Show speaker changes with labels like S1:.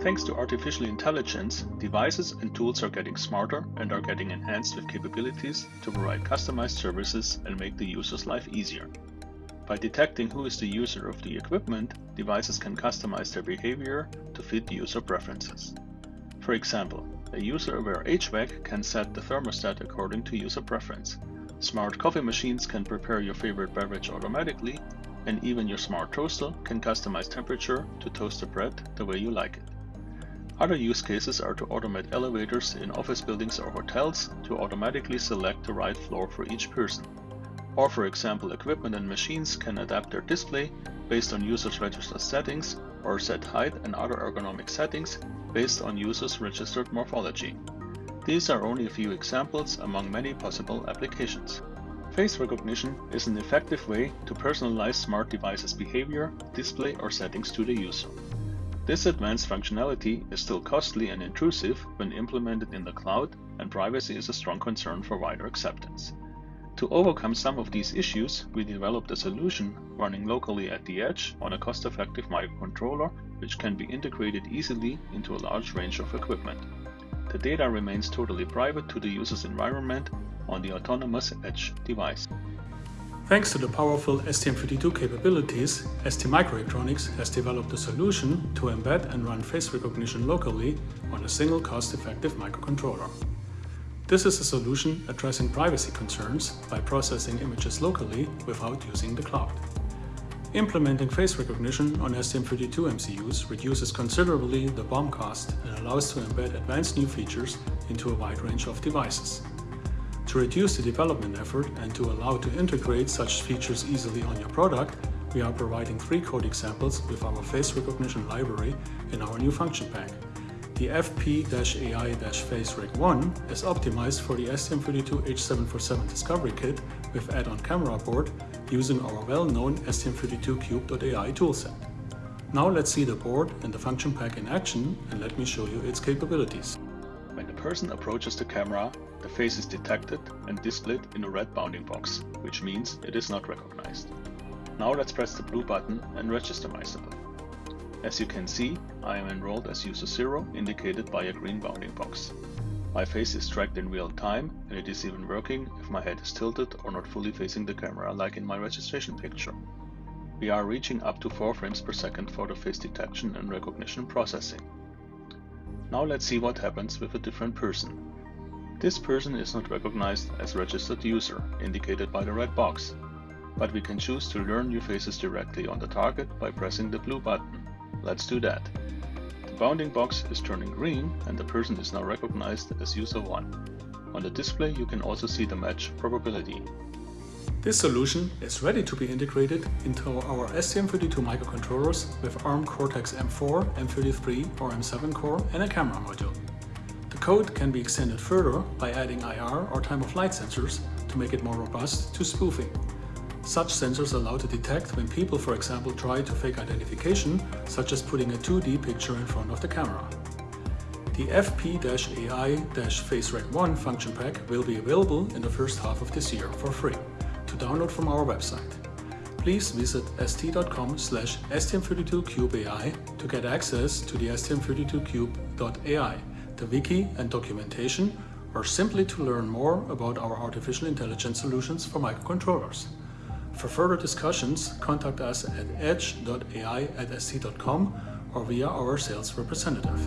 S1: Thanks to artificial intelligence, devices and tools are getting smarter and are getting enhanced with capabilities to provide customized services and make the user's life easier. By detecting who is the user of the equipment, devices can customize their behavior to fit the user preferences. For example, a user-aware HVAC can set the thermostat according to user preference. Smart coffee machines can prepare your favorite beverage automatically, and even your smart toaster can customize temperature to toast the bread the way you like it. Other use cases are to automate elevators in office buildings or hotels to automatically select the right floor for each person. Or for example, equipment and machines can adapt their display based on users' registered settings or set height and other ergonomic settings based on users' registered morphology. These are only a few examples among many possible applications. Face recognition is an effective way to personalize smart devices' behavior, display or settings to the user. This advanced functionality is still costly and intrusive when implemented in the cloud, and privacy is a strong concern for wider acceptance. To overcome some of these issues, we developed a solution running locally at the edge on a cost-effective microcontroller which can be integrated easily into a large range of equipment. The data remains totally private to the user's environment on the autonomous edge device.
S2: Thanks to the powerful STM32 capabilities, STMicroelectronics has developed a solution to embed and run face recognition locally on a single cost-effective microcontroller. This is a solution addressing privacy concerns by processing images locally without using the cloud. Implementing face recognition on STM32 MCUs reduces considerably the BOM cost and allows to embed advanced new features into a wide range of devices. To reduce the development effort and to allow to integrate such features easily on your product, we are providing three code examples with our face recognition library in our new function pack. The FP-AI-FaceRec1 is optimized for the STM32H747 Discovery Kit with add-on camera board using our well-known STM32Cube.ai toolset. Now let's see the board and the function pack in action and let me show you its capabilities.
S1: Person approaches the camera, the face is detected and displayed in a red bounding box, which means it is not recognized. Now let's press the blue button and register myself. As you can see, I am enrolled as user 0 indicated by a green bounding box. My face is tracked in real time and it is even working if my head is tilted or not fully facing the camera like in my registration picture. We are reaching up to 4 frames per second for the face detection and recognition processing. Now let's see what happens with a different person. This person is not recognized as registered user, indicated by the red box, but we can choose to learn new faces directly on the target by pressing the blue button. Let's do that. The bounding box is turning green and the person is now recognized as user 1. On the display you can also see the match probability.
S2: This solution is ready to be integrated into our STM32 microcontrollers with ARM Cortex-M4, M33 or M7 core and a camera module. The code can be extended further by adding IR or time-of-flight sensors to make it more robust to spoofing. Such sensors allow to detect when people, for example, try to fake identification, such as putting a 2D picture in front of the camera. The FP-AI-FaceRec1 function pack will be available in the first half of this year for free to download from our website. Please visit st.com slash stm32cubeai to get access to the stm32cube.ai, the wiki and documentation, or simply to learn more about our artificial intelligence solutions for microcontrollers. For further discussions, contact us at edge.ai at st.com or via our sales representative.